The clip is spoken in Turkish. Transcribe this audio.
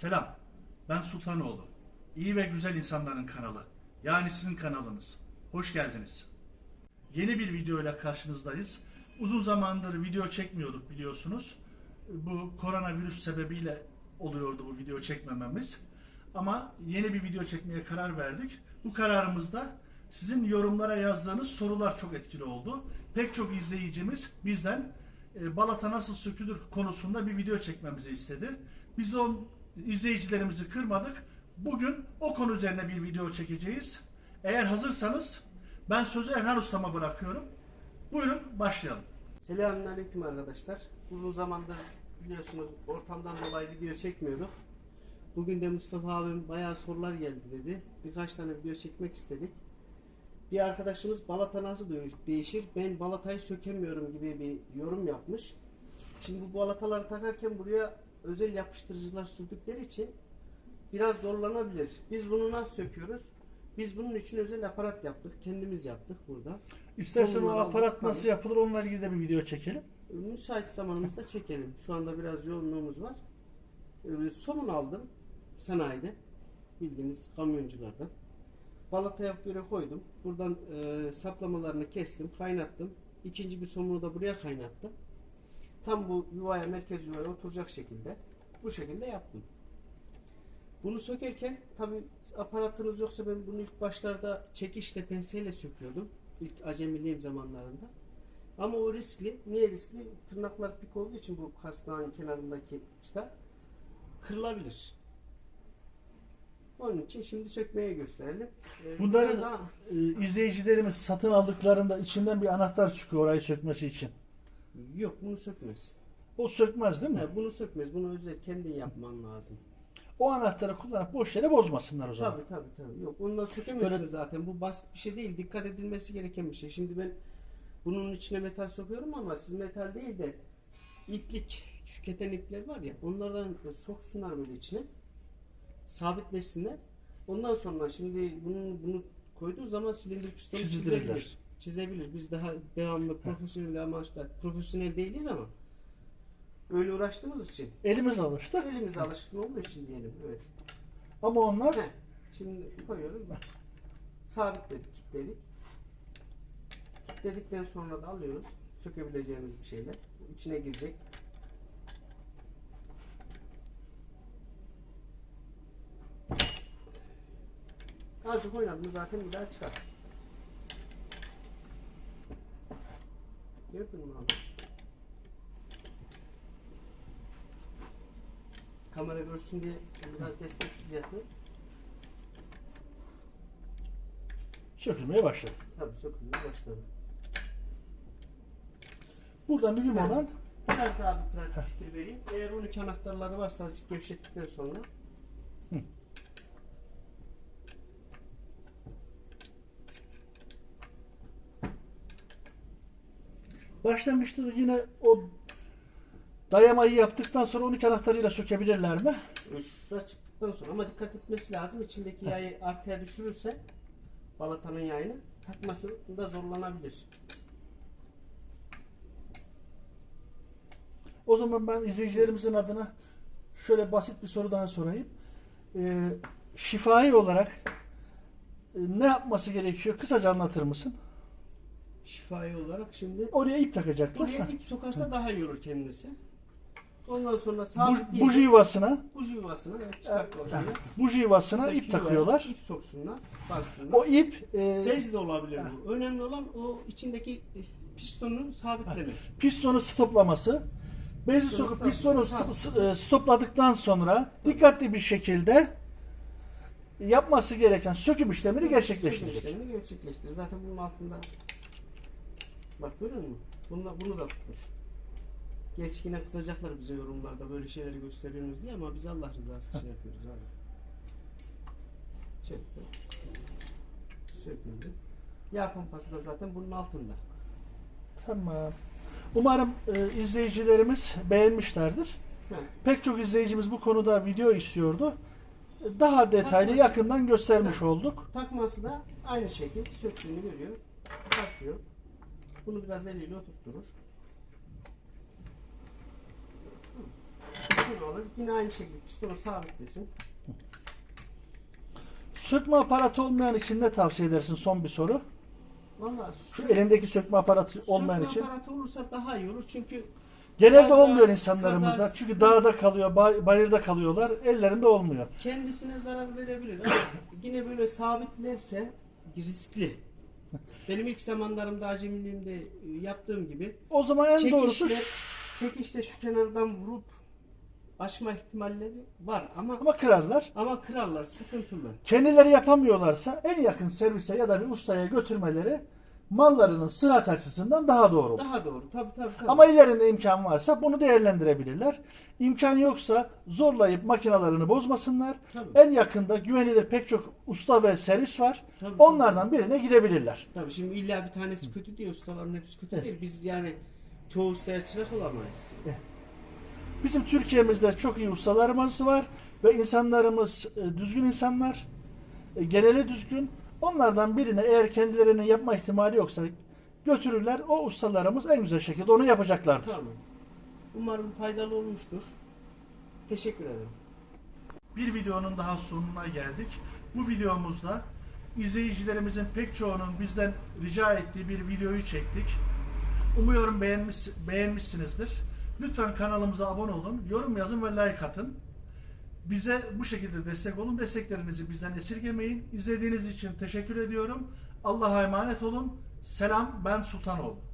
Selam. Ben Sultanoğlu. İyi ve güzel insanların kanalı. Yani sizin kanalınız. Hoş geldiniz. Yeni bir video ile karşınızdayız. Uzun zamandır video çekmiyorduk biliyorsunuz. Bu koronavirüs sebebiyle oluyordu bu video çekmememiz. Ama yeni bir video çekmeye karar verdik. Bu kararımızda sizin yorumlara yazdığınız sorular çok etkili oldu. Pek çok izleyicimiz bizden e, balata nasıl sökülür konusunda bir video çekmemizi istedi. Biz de izleyicilerimizi kırmadık. Bugün o konu üzerine bir video çekeceğiz. Eğer hazırsanız ben sözü Erhan Usta'ma bırakıyorum. Buyurun başlayalım. Selamünaleyküm arkadaşlar. Uzun zamandır biliyorsunuz ortamdan dolayı video çekmiyorduk. Bugün de Mustafa abim bayağı sorular geldi dedi. Birkaç tane video çekmek istedik. Bir arkadaşımız balata nasıl değişir? Ben balatayı sökemiyorum gibi bir yorum yapmış. Şimdi bu balataları takarken buraya özel yapıştırıcılar sürdükleri için biraz zorlanabilir. Biz bunu nasıl söküyoruz? Biz bunun için özel aparat yaptık. Kendimiz yaptık burada. İstersen o Sonradan aparat bakalım. nasıl yapılır onunla ilgili de bir video çekelim. Müsait zamanımızda çekelim. Şu anda biraz yoğunluğumuz var. Ee, somun aldım sanayide. Bildiğiniz kamyonculardan. Balataya göre koydum. Buradan e, saplamalarını kestim, kaynattım. İkinci bir somunu da buraya kaynattım. Tam bu yuvaya, merkez yuvaya oturacak şekilde. Bu şekilde yaptım. Bunu sökerken tabi aparatınız yoksa ben bunu ilk başlarda çekişle penseyle söküyordum. İlk acemiliğim zamanlarında. Ama o riskli. Niye riskli? Tırnaklar pik olduğu için bu kasnağın kenarındaki uçta kırılabilir. Onun için şimdi sökmeye gösterelim. Ee, Bunları daha- e, izleyicilerimiz satın aldıklarında içinden bir anahtar çıkıyor orayı sökmesi için. Yok bunu sökmez. O sökmez değil mi? Ha, bunu sökmez. Bunu özel kendin yapman lazım. O anahtarı kullanıp boş yere bozmasınlar o zaman. Tabii tabii tabii. Yok ondan sökemezsin Böyle- zaten. Bu basit bir şey değil. Dikkat edilmesi gereken bir şey. Şimdi ben bunun içine metal sokuyorum ama siz metal değil de iplik, şu keten ipler var ya onlardan soksunlar böyle içine. Sabitlesinler. Ondan sonra şimdi bunun bunu koyduğu zaman silindir pistonu Çizdirirler. çizebilir. Çizebilir. Biz daha devamlı profesyonel amaçla profesyonel değiliz ama öyle uğraştığımız için Elimiz alıştı. elimiz alışkın olduğu için diyelim. Evet. Ama onlar Heh, Şimdi koyuyoruz. Sabitledik, kilitledik. Kilitledikten sonra da alıyoruz. Sökebileceğimiz bir şeyler. İçine girecek. Azıcık oynadım zaten bir daha çıkar. Gördün mü abi? Kamera görsün diye biraz desteksiz yapıyorum. sökülmeye başladı. Tabii sökülmeye başladı. Burada mühim olan Biraz daha bir pratik fikir vereyim. Eğer 12 anahtarları varsa azıcık gevşettikten sonra başlangıçta da yine o dayamayı yaptıktan sonra 12 anahtarıyla sökebilirler mi? e, şuraya çıktıktan sonra ama dikkat etmesi lazım. İçindeki yayı arkaya düşürürse balatanın yayını takmasında zorlanabilir. O zaman ben izleyicilerimizin adına şöyle basit bir soru daha sorayım. Ee, şifai olarak e, ne yapması gerekiyor? Kısaca anlatır mısın? Şifai olarak şimdi Oraya ip takacaklar. buraya ip sokarsa daha iyi olur kendisi. Ondan sonra Bu, sabit buji yuvasına buji yuvasına evet, çıkart buji yuvasına ip yuvaya takıyorlar. İp soksunlar, bassınlar. O ip e, Bez de olabilir bu. Önemli olan o içindeki e, pistonu sabitlemek. pistonu stoplaması. Bezi Pistonu sokup pistonu stop- e, stopladıktan sonra dikkatli bir şekilde yapması gereken söküm işlemini gerçekleştirecek. İşlemini gerçekleştirir. Zaten bunun altında bak görüyor musun? Bunu, bunu da tutmuş. Geç yine kızacaklar bize yorumlarda böyle şeyleri gösteriyorsunuz diye ama biz Allah rızası için yapıyoruz abi. Çekti. Söküldü. Yağ pompası da zaten bunun altında. Tamam. Umarım e, izleyicilerimiz beğenmişlerdir. Heh. Pek çok izleyicimiz bu konuda video istiyordu. Daha detaylı Takması- yakından göstermiş olduk. Takması da aynı şekil söktüğünü görüyor. Takıyor. Bunu biraz eliyle oturtturur. pistonu alır. Yine aynı şekilde pistonu sabitlesin. Sökme aparatı olmayan için ne tavsiye edersin? Son bir soru. Valla Şu elindeki sökme aparatı olmayan sökme için. aparatı olursa daha iyi olur çünkü Genelde Kaza- olmuyor insanlarımızda. kaza- Çünkü dağda kalıyor, bay- bayırda kalıyorlar. Ellerinde olmuyor. kendisine zarar verebilir ama yine böyle sabitlerse riskli. Benim ilk zamanlarımda acemiliğimde e, yaptığım gibi O zaman en doğrusu çekişle, çekişle şu kenardan vurup aşma ihtimalleri var ama ama kırarlar. ama kırarlar sıkıntılı. Kendileri yapamıyorlarsa en yakın servise ya da bir ustaya götürmeleri mallarının sıhhat açısından daha doğru. Daha doğru. Tabii tabii. tabii. Ama ellerinde imkan varsa bunu değerlendirebilirler. İmkan yoksa zorlayıp makinalarını bozmasınlar. Tabii. En yakında güvenilir pek çok usta ve servis var. Tabii, Onlardan birine gidebilirler. Tabii şimdi illa bir tanesi kötü diye ustaların hepsi kötü Evet. değil. Biz yani çoğu ustaya çırak olamayız. Bizim Türkiye'mizde çok iyi ustalarımız var ve insanlarımız e, düzgün insanlar. E, Geneli düzgün. Onlardan birine eğer kendilerinin yapma ihtimali yoksa götürürler. O ustalarımız en güzel şekilde onu yapacaklardır. Tamam. Umarım faydalı olmuştur. Teşekkür ederim. Bir videonun daha sonuna geldik. Bu videomuzda izleyicilerimizin pek çoğunun bizden rica ettiği bir videoyu çektik. Umuyorum beğenmiş, beğenmişsinizdir. Lütfen kanalımıza abone olun, yorum yazın ve like atın. Bize bu şekilde destek olun. Desteklerinizi bizden esirgemeyin. İzlediğiniz için teşekkür ediyorum. Allah'a emanet olun. Selam ben Sultanoğlu.